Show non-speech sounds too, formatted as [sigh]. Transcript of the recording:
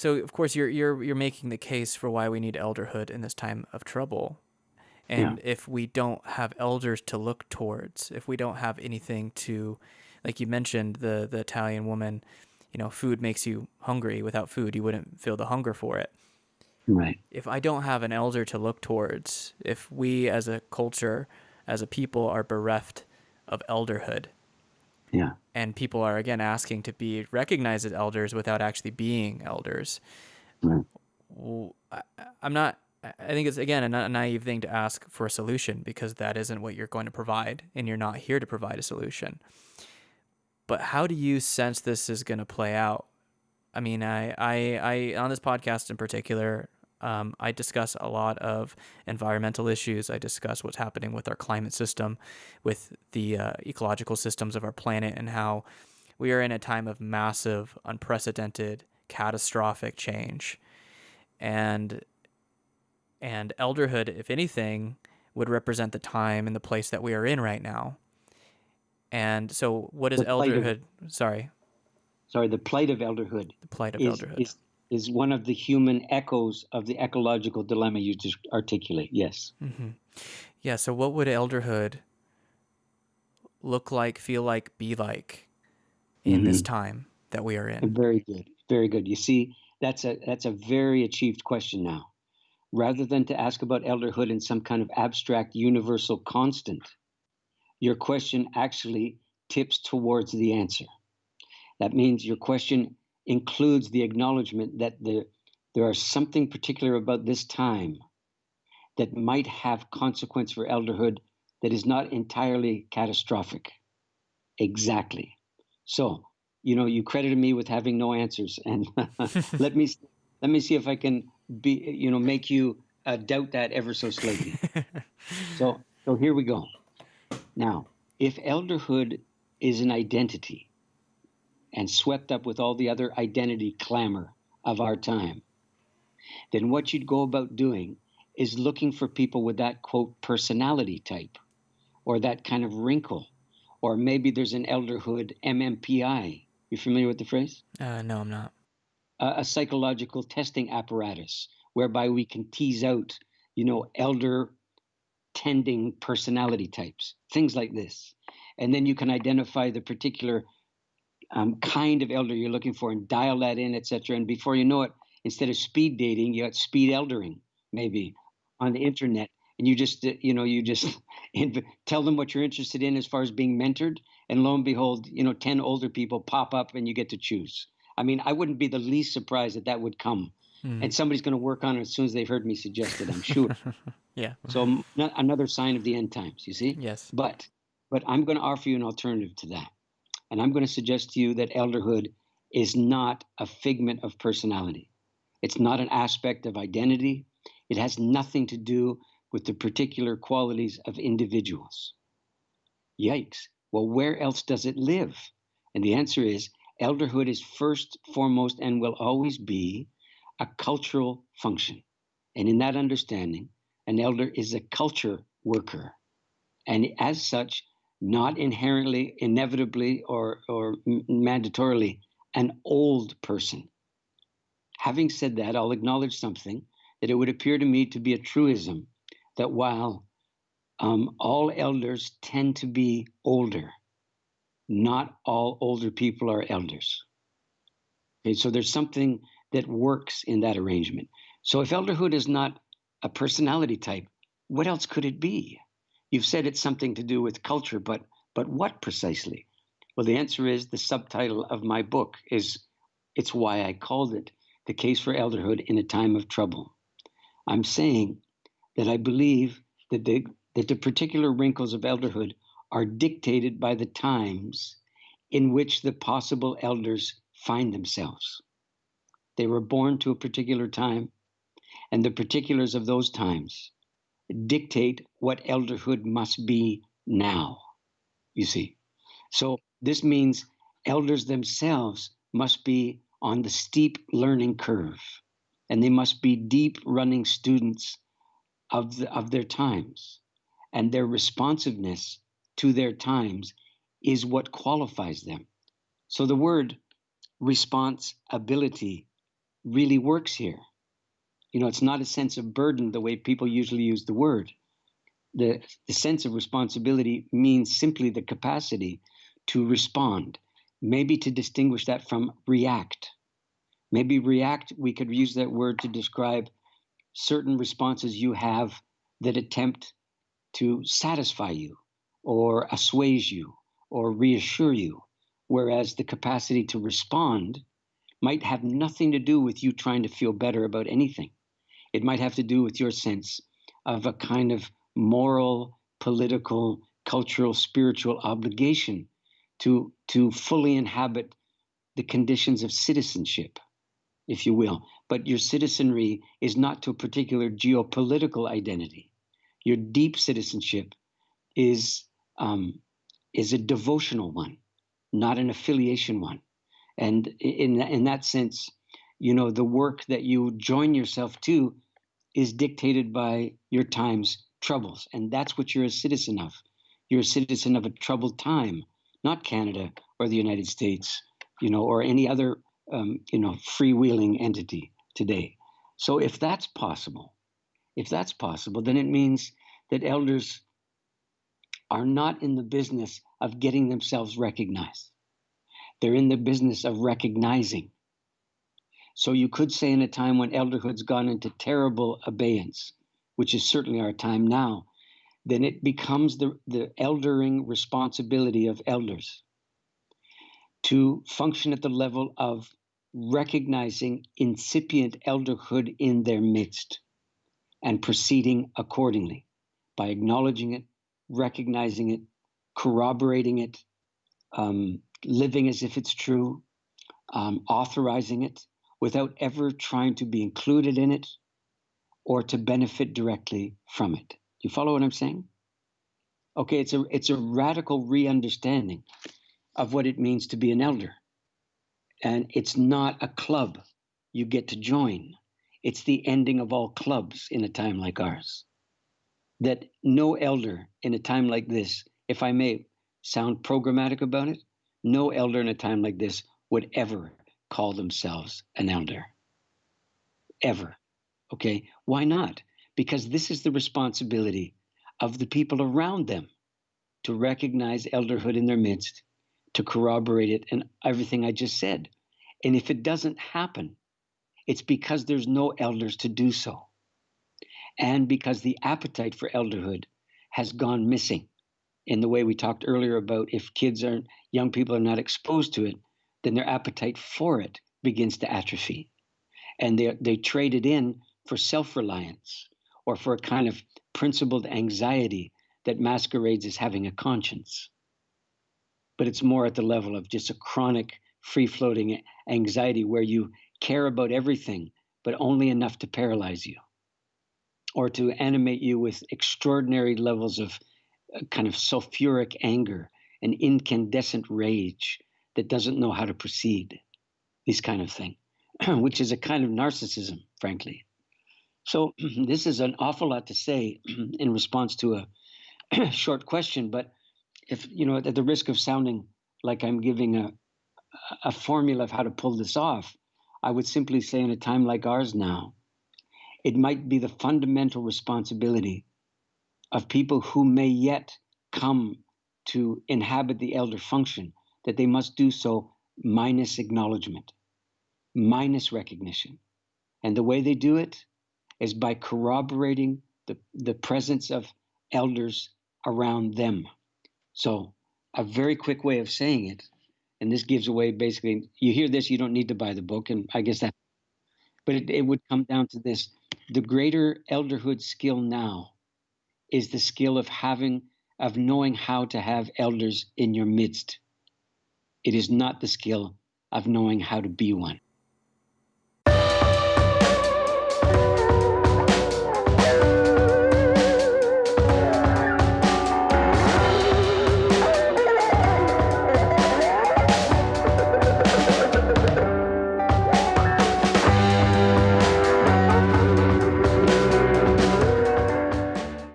so of course you're you're you're making the case for why we need elderhood in this time of trouble. And Yeah. if we don't have elders to look towards, if we don't have anything to like you mentioned the the Italian woman, you know, food makes you hungry. Without food, you wouldn't feel the hunger for it. Right. If I don't have an elder to look towards, if we as a culture, as a people are bereft of elderhood, Yeah. and people are again asking to be recognized as elders without actually being elders. Right. w- I, am not. I think it's again a naive thing to ask for a solution because that isn't what you're going to provide, and you're not here to provide a solution. But how do you sense this is going to play out? I mean, I, I, I on this podcast in particular, um, I discuss a lot of environmental issues. I discuss what's happening with our climate system, with the uh, ecological systems of our planet, and how we are in a time of massive, unprecedented, catastrophic change. And and elderhood, if anything, would represent the time and the place that we are in right now. And so, what is The plight of- elderhood? Sorry, Sorry, the plight of elderhood the plight of is, elderhood. is is one of the human echoes of the ecological dilemma you just articulate. Yes. Mm-hmm. Yeah. So, what would elderhood look like, feel like, be like in this mm-hmm. time that we are in? Very good. Very good. You see, that's a that's a very achieved question now. Rather than to ask about elderhood in some kind of abstract universal constant, your question actually tips towards the answer. That means your question includes the acknowledgement that the, there are something particular about this time that might have consequence for elderhood that is not entirely catastrophic. Exactly. So, you know, you credited me with having no answers, and [laughs] let me let me see if I can be, you know, make you uh, doubt that ever so slightly. [laughs] so, so here we go. Now, if elderhood is an identity and swept up with all the other identity clamor of our time, then what you'd go about doing is looking for people with that quote personality type or that kind of wrinkle. Or maybe there's an elderhood MMPI. You familiar with the phrase? Uh, no, I'm not. a, a psychological testing apparatus whereby we can tease out, you know, elder tending personality types, things like this. And then you can identify the particular um, kind of elder you're looking for and dial that in, etc. And before you know it, instead of speed dating, you got speed eldering, maybe on the internet. And you just, uh, you know, you just [laughs] tell them what you're interested in as far as being mentored. And lo and behold, you know, 10 older people pop up and you get to choose. I mean, I wouldn't be the least surprised that that would come. And somebody's going to work on it as soon as they've heard me suggest it, I'm sure. [laughs] Yeah. so another sign of the end times, you see? Yes. But but I'm going to offer you an alternative to that. And I'm going to suggest to you that elderhood is not a figment of personality. It's not an aspect of identity. It has nothing to do with the particular qualities of individuals. Yikes. Well, where else does it live? And the answer is elderhood is first, foremost, and will always be a cultural function. And in that understanding, an elder is a culture worker. And as such, not inherently, inevitably, or, or mandatorily an old person. Having said that, I'll acknowledge something that it would appear to me to be a truism that while um, all elders tend to be older, not all older people are elders. Okay, so there's something that works in that arrangement. So if elderhood is not a personality type, what else could it be? You've said it's something to do with culture, but but what precisely? Well, the answer is the subtitle of my book is it's why I called it The Case for Elderhood in a Time of Trouble. I'm saying that I believe that the that the particular wrinkles of elderhood are dictated by the times in which the possible elders find themselves. They were born to a particular time, and the particulars of those times dictate what elderhood must be now. You see. So this means elders themselves must be on the steep learning curve, and they must be deep running students of, the, of their times. And their responsiveness to their times is what qualifies them. So the word responsibility really works here. You know, it's not a sense of burden the way people usually use the word. The, the sense of responsibility means simply the capacity to respond, maybe to distinguish that from react. Maybe react, we could use that word to describe certain responses you have that attempt to satisfy you or assuage you or reassure you, whereas the capacity to respond might have nothing to do with you trying to feel better about anything. It might have to do with your sense of a kind of moral, political, cultural, spiritual obligation to, to fully inhabit the conditions of citizenship, if you will. But your citizenry is not to a particular geopolitical identity. Your deep citizenship is, um, is a devotional one, not an affiliation one. And in, in that sense, you know, the work that you join yourself to is dictated by your time's troubles. And that's what you're a citizen of. You're a citizen of a troubled time, not Canada or the United States, you know, or any other, um, you know, freewheeling entity today. So if that's possible, if that's possible, then it means that elders are not in the business of getting themselves recognized. They're in the business of recognizing. So you could say in a time when elderhood's gone into terrible abeyance, which is certainly our time now, then it becomes the, the eldering responsibility of elders to function at the level of recognizing incipient elderhood in their midst and proceeding accordingly by acknowledging it, recognizing it, corroborating it, um, living as if it's true, um, authorizing it without ever trying to be included in it or to benefit directly from it. You follow what I'm saying? Okay, it's a it's a radical re-understanding of what it means to be an elder. And it's not a club you get to join. It's the ending of all clubs in a time like ours. That no elder in a time like this, if I may sound programmatic about it, no elder in a time like this would ever call themselves an elder. Ever. Okay? Why not? Because this is the responsibility of the people around them to recognize elderhood in their midst, to corroborate it, and everything I just said. And if it doesn't happen, it's because there's no elders to do so. And because the appetite for elderhood has gone missing in the way we talked earlier about if kids aren't, young people are not exposed to it, then their appetite for it begins to atrophy. And they, they trade it in for self reliance or for a kind of principled anxiety that masquerades as having a conscience. But it's more at the level of just a chronic, free floating anxiety where you care about everything, but only enough to paralyze you or to animate you with extraordinary levels of uh, kind of sulfuric anger and incandescent rage that doesn't know how to proceed, this kind of thing, [clears throat] which is a kind of narcissism, frankly. So, [clears throat] this is an awful lot to say [clears throat] in response to a short question, but if, you know, at the risk of sounding like I'm giving a, a formula of how to pull this off, I would simply say in a time like ours now, it might be the fundamental responsibility of people who may yet come to inhabit the elder function that they must do so minus acknowledgement, minus recognition. And the way they do it is by corroborating the, the presence of elders around them. So, a very quick way of saying it, and this gives away basically, you hear this, you don't need to buy the book, and I guess that, but it, it would come down to this the greater elderhood skill now is the skill of having, of knowing how to have elders in your midst. It is not the skill of knowing how to be one.